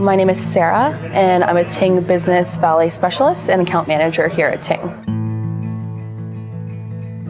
My name is Sarah, and I'm a Ting Business Valley Specialist and Account Manager here at Ting.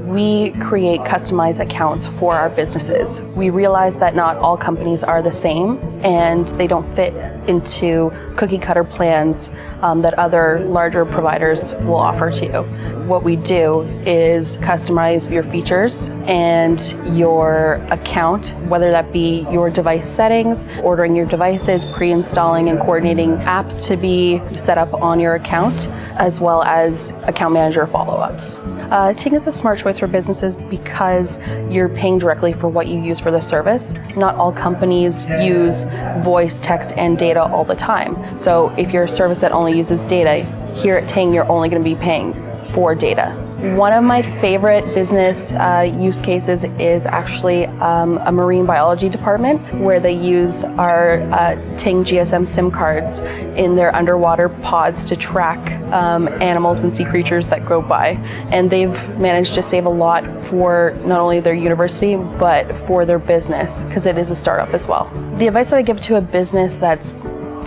We create customized accounts for our businesses. We realize that not all companies are the same and they don't fit into cookie cutter plans um, that other larger providers will offer to you. What we do is customize your features and your account, whether that be your device settings, ordering your devices, pre-installing and coordinating apps to be set up on your account, as well as account manager follow-ups. Uh, Ting is a smart choice for businesses because you're paying directly for what you use for the service. Not all companies use voice, text, and data all the time. So if you're a service that only uses data, here at Ting you're only going to be paying for data. One of my favorite business uh, use cases is actually um, a marine biology department where they use our uh, Ting GSM SIM cards in their underwater pods to track um, animals and sea creatures that go by. And they've managed to save a lot for not only their university but for their business because it is a startup as well. The advice that I give to a business that's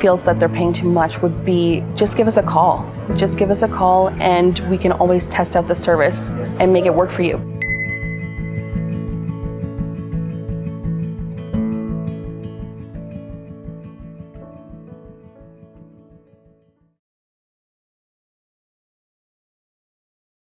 feels that they're paying too much would be just give us a call. Just give us a call and we can always test out the service and make it work for you.